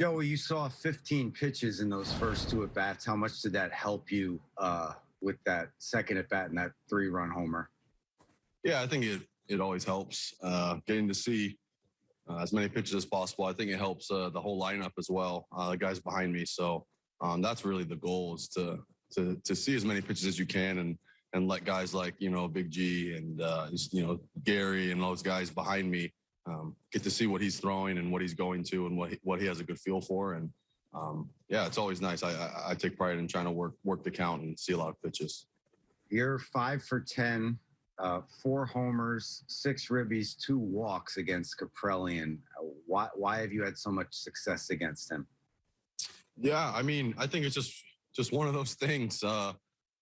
Joey, you saw 15 pitches in those first two at bats. How much did that help you uh, with that second at bat and that three run homer? Yeah, I think it it always helps uh, getting to see uh, as many pitches as possible. I think it helps uh, the whole lineup as well. Uh, the guys behind me, so um, that's really the goal is to to to see as many pitches as you can and and let guys like you know Big G and uh, you know Gary and those guys behind me um, get to see what he's throwing and what he's going to and what he, what he has a good feel for and um, yeah, it's always nice. I, I I take pride in trying to work work the count and see a lot of pitches. You're five for 10, uh, four homers, six ribbies, two walks against Caprellian. Uh, Why, why have you had so much success against him? Yeah, I mean, I think it's just just one of those things. Uh,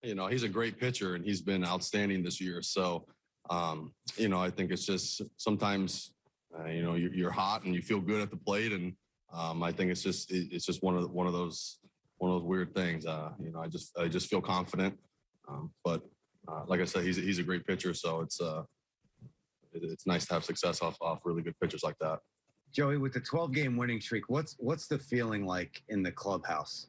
you know, he's a great pitcher and he's been outstanding this year. So, um, you know, I think it's just sometimes, uh, you know, you're, you're hot and you feel good at the plate, and um, I think it's just it, it's just one of the, one of those one of those weird things. Uh, you know, I just I just feel confident, um, but uh, like I said, he's a, he's a great pitcher, so it's uh, it, it's nice to have success off off really good pitchers like that. Joey, with the 12 game winning streak, what's what's the feeling like in the clubhouse?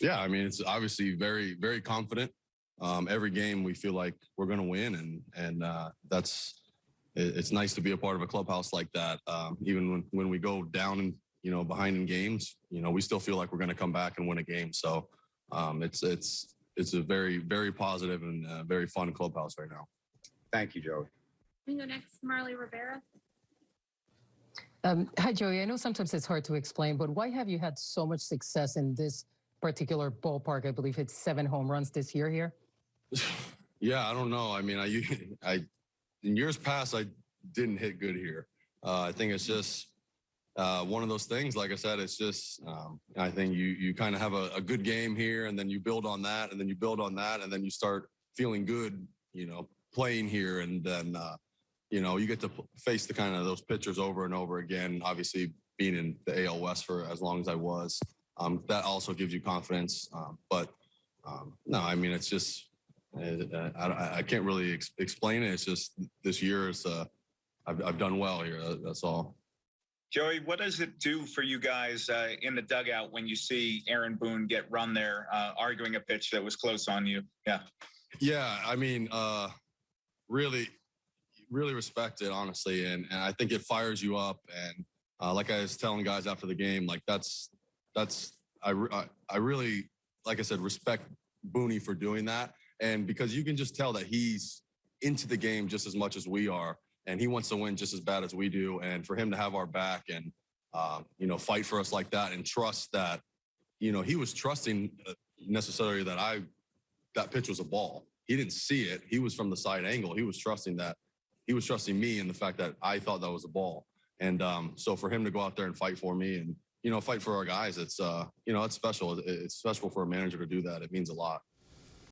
Yeah, I mean, it's obviously very, very confident. Um, every game we feel like we're going to win, and and uh, that's it's nice to be a part of a clubhouse like that. Um, even when when we go down and you know behind in games, you know we still feel like we're going to come back and win a game. So um, it's it's it's a very very positive and uh, very fun clubhouse right now. Thank you, Joey. We can go next, Marley Rivera. Um, hi, Joey. I know sometimes it's hard to explain, but why have you had so much success in this particular ballpark? I believe it's seven home runs this year here. Yeah, I don't know. I mean, I I in years past I didn't hit good here. Uh, I think it's just uh, one of those things. Like I said, it's just um, I think you you kind of have a, a good game here, and then you build on that, and then you build on that, and then you start feeling good. You know, playing here, and then uh, you know you get to face the kind of those pitchers over and over again. Obviously, being in the AL West for as long as I was, um, that also gives you confidence. Um, but um, no, I mean it's just uh, I, I can't really ex- explain it. It's just this year is uh, I've, I've done well here. That's all. Joey, what does it do for you guys uh, in the dugout when you see Aaron Boone get run there, uh, arguing a pitch that was close on you? Yeah. Yeah, I mean, uh, really, really respect it, honestly, and and I think it fires you up. And uh, like I was telling guys after the game, like that's that's I I, I really like I said respect Booney for doing that, and because you can just tell that he's into the game just as much as we are, and he wants to win just as bad as we do, and for him to have our back and um, you know fight for us like that and trust that you know he was trusting uh, necessarily that I that pitch was a ball. He didn't see it. He was from the side angle. He was trusting that. He was trusting me and the fact that I thought that was a ball. And um, so for him to go out there and fight for me and you know fight for our guys, it's uh, you know it's special. It's special for a manager to do that. It means a lot.